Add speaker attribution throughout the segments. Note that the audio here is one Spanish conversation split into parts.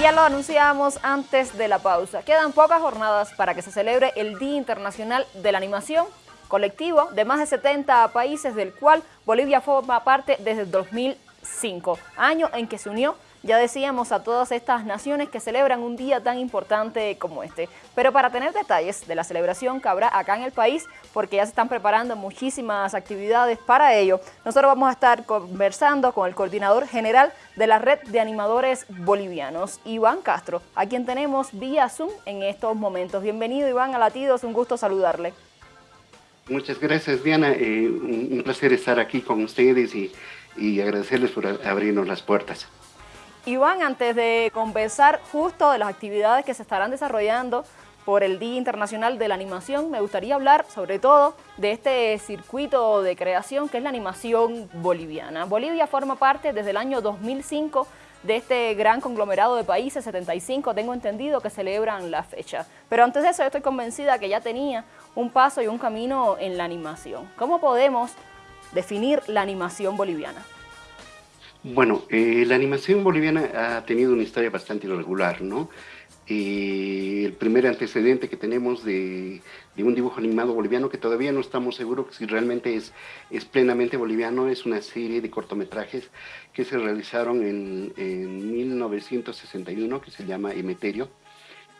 Speaker 1: ya lo anunciamos antes de la pausa. Quedan pocas jornadas para que se celebre el Día Internacional de la Animación, colectivo de más de 70 países, del cual Bolivia forma parte desde el 2005, año en que se unió ya decíamos a todas estas naciones que celebran un día tan importante como este. Pero para tener detalles de la celebración que habrá acá en el país, porque ya se están preparando muchísimas actividades para ello, nosotros vamos a estar conversando con el coordinador general de la Red de Animadores Bolivianos, Iván Castro, a quien tenemos vía Zoom en estos momentos. Bienvenido Iván a Latidos, un gusto saludarle.
Speaker 2: Muchas gracias Diana, eh, un placer estar aquí con ustedes y, y agradecerles por abrirnos las puertas.
Speaker 1: Iván, antes de conversar justo de las actividades que se estarán desarrollando por el Día Internacional de la Animación, me gustaría hablar sobre todo de este circuito de creación que es la animación boliviana. Bolivia forma parte desde el año 2005 de este gran conglomerado de países, 75 tengo entendido que celebran la fecha. Pero antes de eso estoy convencida que ya tenía un paso y un camino en la animación. ¿Cómo podemos definir la animación boliviana?
Speaker 2: Bueno, eh, la animación boliviana ha tenido una historia bastante irregular, ¿no? Eh, el primer antecedente que tenemos de, un dibujo animado boliviano, que todavía no estamos seguros si realmente es, es plenamente boliviano, es una serie de cortometrajes que se realizaron en, en 1961, que se llama Emeterio,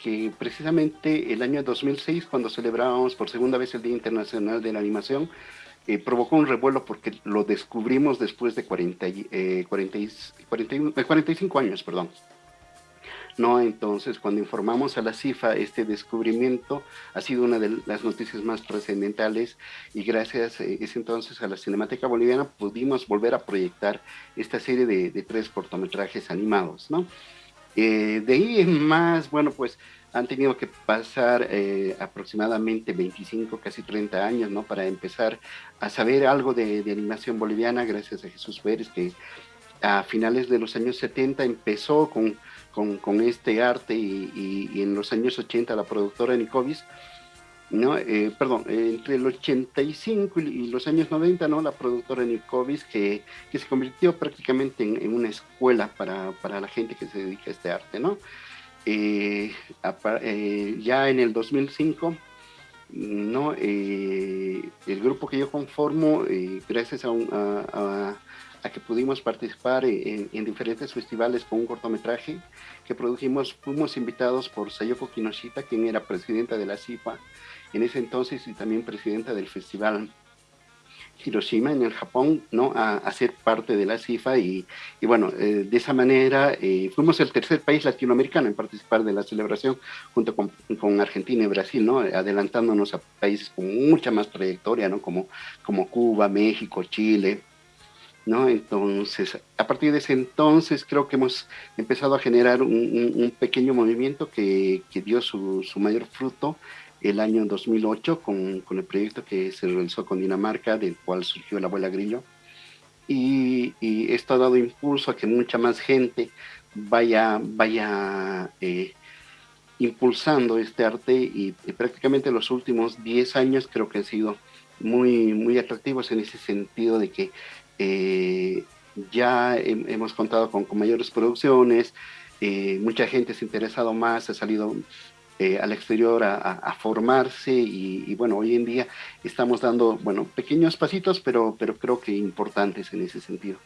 Speaker 2: que precisamente el año 2006, cuando celebrábamos por segunda vez el Día Internacional de la Animación, eh, provocó un revuelo porque lo descubrimos después de 40, 45 eh, años, perdón. No, entonces cuando informamos a la CIFA este descubrimiento ha sido una de las noticias más trascendentales y gracias eh, ese entonces a la Cinemateca Boliviana pudimos volver a proyectar esta serie de, de tres cortometrajes animados, ¿no? de ahí en más, bueno, pues han tenido que pasar eh, aproximadamente 25, casi 30 años, ¿no? Para empezar a saber algo de, animación boliviana, gracias a Jesús Pérez, que a finales de los años 70 empezó con, con, este arte y, en los años 80 la productora Nicovis, ¿no? Eh, perdón, entre el 85 y los años 90, ¿no? La productora Nicovis que, que se convirtió prácticamente en, en una escuela para, para, la gente que se dedica a este arte, ¿no? Eh, eh, ya en el 2005, ¿no? Eh, el grupo que yo conformo, gracias a, que pudimos participar en, diferentes festivales con un cortometraje que produjimos, fuimos invitados por Sayoko Kinoshita, quien era presidenta de la CIPA en ese entonces y también presidenta del festival Hiroshima, en el Japón, ¿no? a, ser parte de la CIFA y, y bueno, eh, de esa manera eh, fuimos el tercer país latinoamericano en participar de la celebración junto con, con, Argentina y Brasil, ¿no? adelantándonos a países con mucha más trayectoria, ¿no? como, como Cuba, México, Chile. ¿no? Entonces, a partir de ese entonces creo que hemos empezado a generar un, un, pequeño movimiento que, que dio su, su mayor fruto el año 2008 con, con, el proyecto que se realizó con Dinamarca, del cual surgió la abuela Grillo. Y, esto ha dado impulso a que mucha más gente vaya, vaya eh, impulsando este arte y, prácticamente los últimos 10 años creo que han sido muy, muy atractivos en ese sentido de que eh, ya hemos contado con, con mayores producciones, eh, mucha gente se ha interesado más, ha salido eh, al exterior a, formarse y, bueno, hoy en día estamos dando, bueno, pequeños pasitos, pero, pero creo que importantes en ese sentido.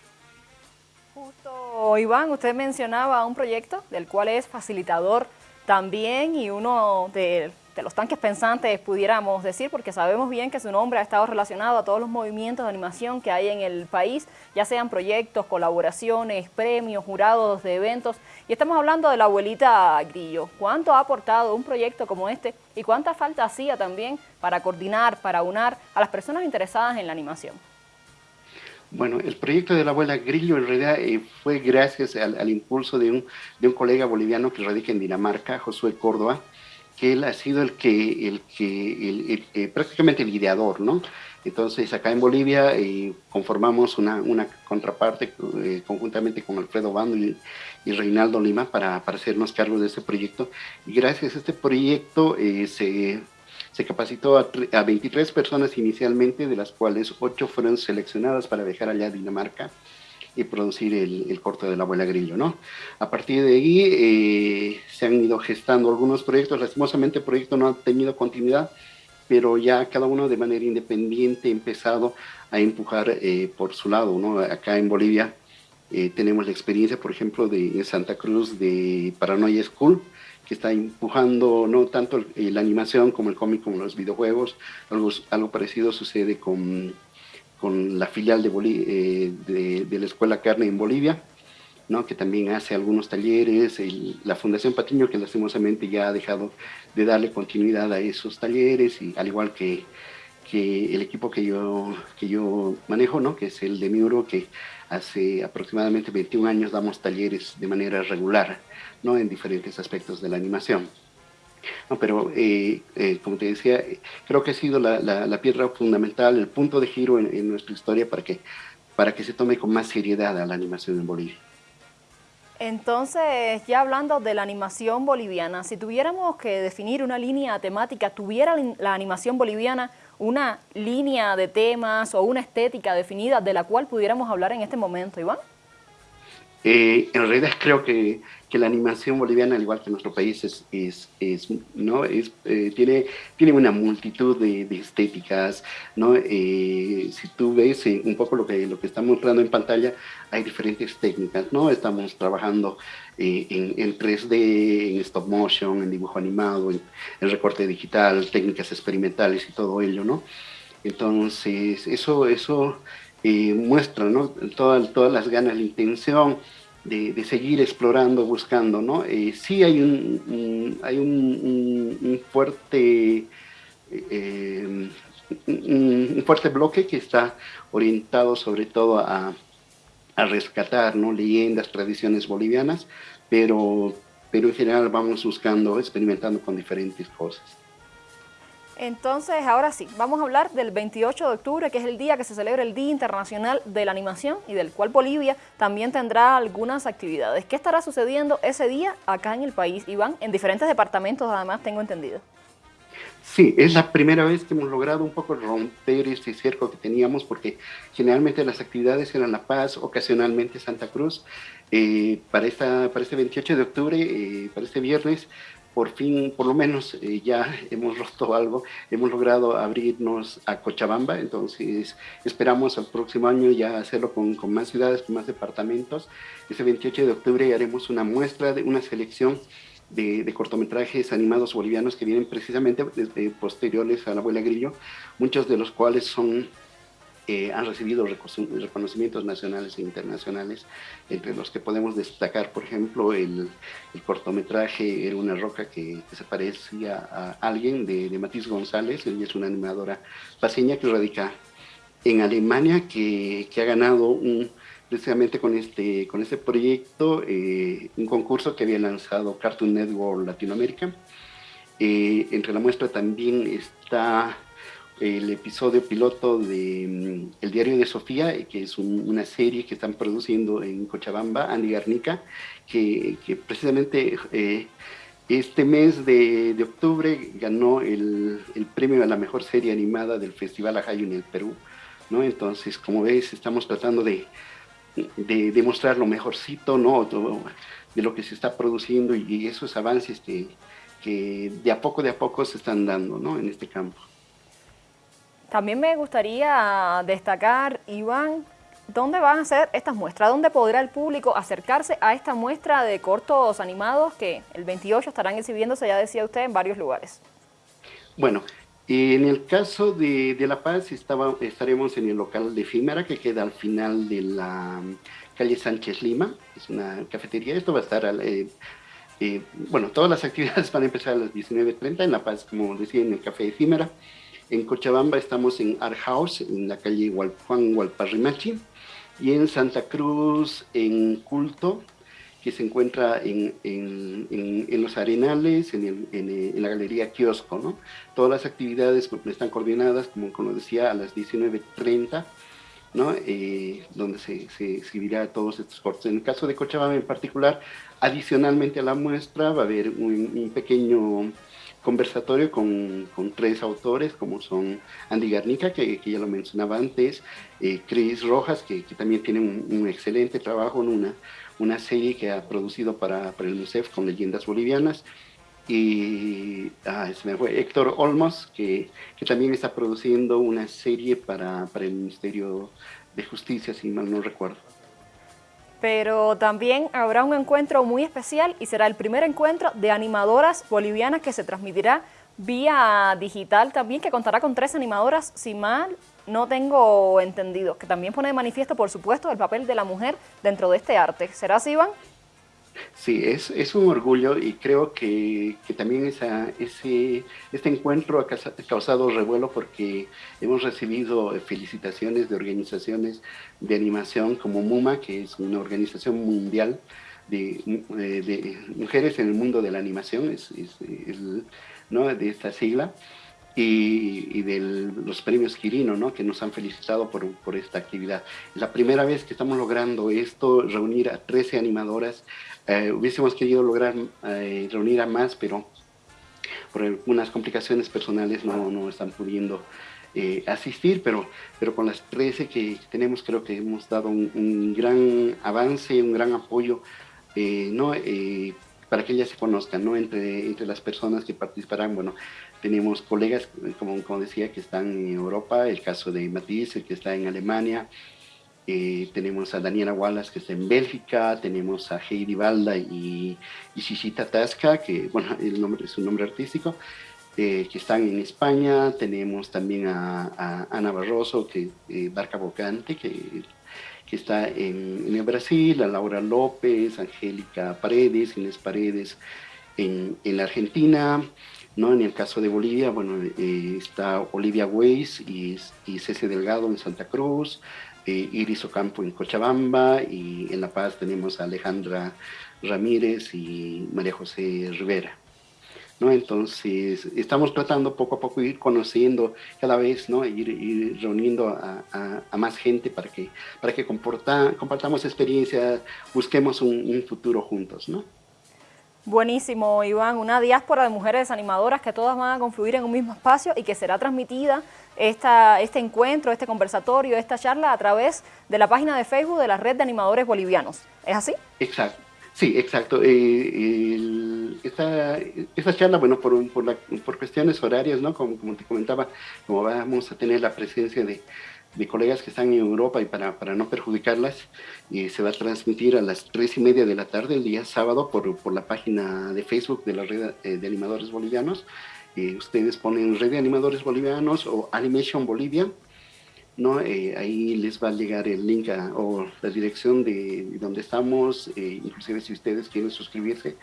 Speaker 1: Justo, Iván, usted mencionaba un proyecto del cual es facilitador también y uno de de los tanques pensantes, pudiéramos decir, porque sabemos bien que su nombre ha estado relacionado a todos los movimientos de animación que hay en el país, ya sean proyectos, colaboraciones, premios, jurados de eventos, y estamos hablando de la abuelita Grillo. ¿Cuánto ha aportado un proyecto como este y cuánta falta hacía también para coordinar, para unar a las personas interesadas en la animación?
Speaker 2: Bueno, el proyecto de la abuela Grillo en realidad eh, fue gracias al, impulso de un, de un colega boliviano que radica en Dinamarca, Josué Córdoba, que él ha sido el que, el que eh, prácticamente el ideador, ¿no? Entonces acá en Bolivia eh, conformamos una, una contraparte eh, conjuntamente con Alfredo Bando y, Reinaldo Lima para, para, hacernos cargo de este proyecto. Y gracias a este proyecto se, se, capacitó a, a, 23 personas inicialmente, de las cuales 8 fueron seleccionadas para viajar allá a Dinamarca y producir el, el corte de la abuela Grillo, ¿no? A partir de ahí se, se, han ido gestando algunos proyectos. Lastimosamente el proyecto no ha tenido continuidad, pero ya cada uno de manera independiente ha empezado a empujar eh, por su lado. ¿no? Acá en Bolivia eh, tenemos la experiencia, por ejemplo, de Santa Cruz de Paranoia School, que está empujando no tanto la animación como el cómic, como los videojuegos. Algo, algo parecido sucede con, con la filial de, eh, de, la Escuela Carne en Bolivia, ¿no? que también hace algunos talleres. la Fundación Patiño, que lastimosamente ya ha dejado de darle continuidad a esos talleres, y al igual que, que el equipo que yo, que yo manejo, ¿no? que es el de Miuro, que hace aproximadamente 21 años damos talleres de manera regular ¿no? en diferentes aspectos de la animación. No, pero eh, eh, como te decía, creo que ha sido la, la, piedra fundamental, el punto de giro en, nuestra historia para que, para que se tome con más seriedad la animación en Bolivia.
Speaker 1: Entonces, ya hablando de la animación boliviana, si tuviéramos que definir una línea temática, ¿tuviera la animación boliviana una línea de temas o una estética definida de la cual pudiéramos hablar en este momento, Iván?
Speaker 2: Eh, en realidad creo que, que, la animación boliviana, al igual que nuestro país, es, es, es ¿no? Es, eh, tiene, tiene una multitud de, de estéticas. ¿no? Eh, si tú ves un poco lo que, lo que estamos mostrando en pantalla, hay diferentes técnicas. ¿no? Estamos trabajando eh, en, en, 3D, en stop motion, en dibujo animado, en, en recorte digital, técnicas experimentales y todo ello. ¿no? Entonces, eso, eso eh, muestra todas, las ganas, la intención de, seguir explorando, buscando. ¿no? Eh, sí hay un, hay un fuerte... Eh, un, fuerte bloque que está orientado sobre todo a, a rescatar ¿no? leyendas, tradiciones bolivianas, pero, pero en general vamos buscando, experimentando con diferentes cosas.
Speaker 1: Entonces, ahora sí, vamos a hablar del 28 de octubre, que es el día que se celebra el Día Internacional de la Animación y del cual Bolivia también tendrá algunas actividades. ¿Qué estará sucediendo ese día acá en el país, Iván? En diferentes departamentos, además, tengo entendido.
Speaker 2: Sí, es la primera vez que hemos logrado un poco romper este cerco que teníamos, porque generalmente las actividades eran La Paz, ocasionalmente Santa Cruz. Eh, para, esta, para este 28 de octubre, eh, para este viernes, por fin, por lo menos eh, ya hemos roto algo, hemos logrado abrirnos a Cochabamba, entonces esperamos al próximo año ya hacerlo con, más ciudades, con más departamentos. Ese 28 de octubre haremos una muestra, de una selección de, de, cortometrajes animados bolivianos que vienen precisamente desde posteriores a la abuela Grillo, muchos de los cuales son eh, han recibido reconocimientos nacionales e internacionales, entre los que podemos destacar, por ejemplo, el, cortometraje Era una roca que, que, se parecía a alguien de, de Matiz González, ella es una animadora paseña que radica en Alemania, que, que ha ganado precisamente con este, con este proyecto eh, un concurso que había lanzado Cartoon Network Latinoamérica. Eh, entre la muestra también está el episodio piloto de mm, El Diario de Sofía, que es un, una serie que están produciendo en Cochabamba, Andy Garnica, que, precisamente eh, este mes de, de, octubre ganó el, el, premio a la mejor serie animada del Festival Ajayo en el Perú. ¿no? Entonces, como ves, estamos tratando de, de, de lo mejorcito ¿no? De lo que se está produciendo y, y esos avances que, que de a poco, de a poco se están dando ¿no? en este campo.
Speaker 1: También me gustaría destacar, Iván, ¿dónde van a ser estas muestras? ¿Dónde podrá el público acercarse a esta muestra de cortos animados que el 28 estarán exhibiéndose, ya decía usted, en varios lugares?
Speaker 2: Bueno, en el caso de, La Paz estaremos en el local de Efímera, que queda al final de la calle Sánchez Lima, es una cafetería, esto va a estar... Eh, eh, bueno, todas las actividades van a empezar a las 19.30 en La Paz, como decía, en el Café Efímera. En Cochabamba estamos en Art House, en la calle Juan Hualparrimachi, y en Santa Cruz, en Culto, que se encuentra en, en, los Arenales, el, en, la Galería Kiosco. ¿no? Todas las actividades están coordinadas, como, como decía, a las 19.30, ¿no? Eh, donde se, exhibirá todos estos cortes. En el caso de Cochabamba en particular, adicionalmente a la muestra va a haber un pequeño conversatorio con, tres autores, como son Andy Garnica, que, ya lo mencionaba antes, eh, Chris Rojas, que, también tiene un, excelente trabajo, una, una serie que ha producido para, para el MUSEF con leyendas bolivianas, y ah, se me fue Héctor Olmos, que, que, también está produciendo una serie para, para, el Ministerio de Justicia, si mal no recuerdo.
Speaker 1: Pero también habrá un encuentro muy especial y será el primer encuentro de animadoras bolivianas que se transmitirá vía digital también, que contará con tres animadoras, si mal no tengo entendido, que también pone de manifiesto, por supuesto, el papel de la mujer dentro de este arte. ¿Será así, Iván?
Speaker 2: Sí, es, es un orgullo y creo que, que también esa, ese, este encuentro ha causado revuelo porque hemos recibido felicitaciones de organizaciones de animación como MUMA, que es una organización mundial de, de mujeres en el mundo de la animación, es, es, ¿no? de esta sigla y, de los premios Quirino, ¿no? que nos han felicitado por, por, esta actividad. Es la primera vez que estamos logrando esto, reunir a 13 animadoras. Eh, hubiésemos querido lograr eh, reunir a más, pero por algunas complicaciones personales no, no están pudiendo eh, asistir, pero, pero con las 13 que tenemos creo que hemos dado un, un gran avance, un gran apoyo ¿no? para que ellas se conozcan, ¿no? Entre, entre las personas que participarán, bueno, tenemos colegas, como, como decía, que están en Europa, el caso de Matisse, que está en Alemania, eh, tenemos a Daniela Wallace, que está en Bélgica, tenemos a Heidi Balda y, y Shishita Tasca, que, bueno, el nombre, es su nombre artístico, eh, que están en España, tenemos también a, Ana Barroso, que eh, Barca Bocante, que que está en, en, el Brasil, a Laura López, Angélica Paredes, Inés Paredes en, en, Argentina, ¿no? En el caso de Bolivia, bueno, eh, está Olivia Weiss y, y Delgado en Santa Cruz, eh, Iris Ocampo en Cochabamba y en La Paz tenemos a Alejandra Ramírez y María José Rivera. ¿no? Entonces, estamos tratando poco a poco ir conociendo cada vez, ¿no? Ir, reuniendo a, más gente para que, para que compartamos experiencias, busquemos un, un, futuro juntos, ¿no?
Speaker 1: Buenísimo, Iván. Una diáspora de mujeres animadoras que todas van a confluir en un mismo espacio y que será transmitida esta, este encuentro, este conversatorio, esta charla a través de la página de Facebook de la Red de Animadores Bolivianos. ¿Es así?
Speaker 2: Exacto. Sí, exacto. Eh, el, esta, esta, charla, bueno, por, por, por, cuestiones horarias, ¿no? Como, como, te comentaba, como vamos a tener la presencia de, de colegas que están en Europa y para, para no perjudicarlas, se va a transmitir a las tres y media de la tarde el día sábado por, por la página de Facebook de la red eh, de animadores bolivianos. Eh, ustedes ponen red de animadores bolivianos o Animation Bolivia ¿no? Eh, ahí les va a llegar el link a, o la dirección de, de donde estamos, eh, inclusive si ustedes quieren suscribirse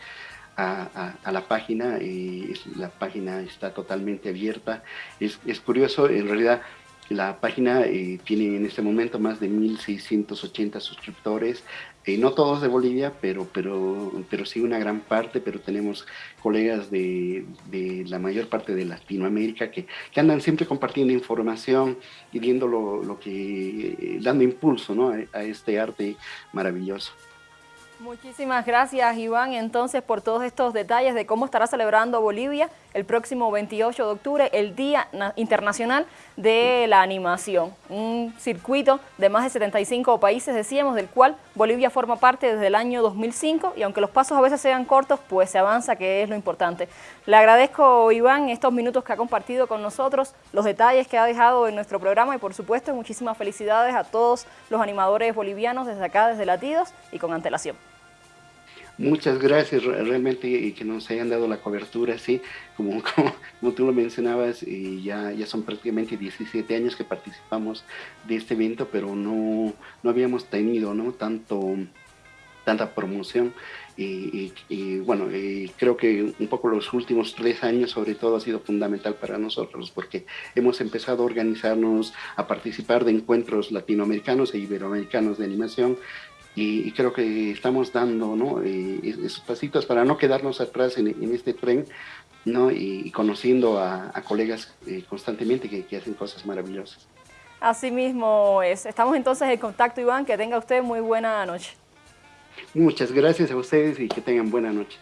Speaker 2: a, a, a la página, eh, la página está totalmente abierta. Es, es curioso, en realidad la página eh, tiene en este momento más de 1.680 suscriptores, eh, no todos de Bolivia, pero, pero, pero sí una gran parte, pero tenemos colegas de, de la mayor parte de Latinoamérica que, que, andan siempre compartiendo información y viendo lo, lo que, eh, dando impulso ¿no? a, a este arte maravilloso.
Speaker 1: Muchísimas gracias, Iván, entonces, por todos estos detalles de cómo estará celebrando Bolivia el próximo 28 de octubre, el Día Internacional de la Animación. Un circuito de más de 75 países, decíamos, del cual Bolivia forma parte desde el año 2005 y aunque los pasos a veces sean cortos, pues se avanza, que es lo importante. Le agradezco, Iván, estos minutos que ha compartido con nosotros, los detalles que ha dejado en nuestro programa y, por supuesto, muchísimas felicidades a todos los animadores bolivianos desde acá, desde Latidos y con antelación.
Speaker 2: Muchas gracias realmente que nos hayan dado la cobertura, sí, como, tú lo mencionabas, y ya, ya son prácticamente 17 años que participamos de este evento, pero no, no habíamos tenido ¿no? tanto tanta promoción y, bueno, creo que un poco los últimos tres años sobre todo ha sido fundamental para nosotros porque hemos empezado a organizarnos, a participar de encuentros latinoamericanos e iberoamericanos de animación y, y, creo que estamos dando ¿no? eh, esos pasitos para no quedarnos atrás en, en este tren ¿no? y, y conociendo a, a colegas eh, constantemente que, que, hacen cosas maravillosas.
Speaker 1: Así mismo es. Estamos entonces en contacto, Iván. Que tenga usted muy buena noche.
Speaker 2: Muchas gracias a ustedes y que tengan buenas noches.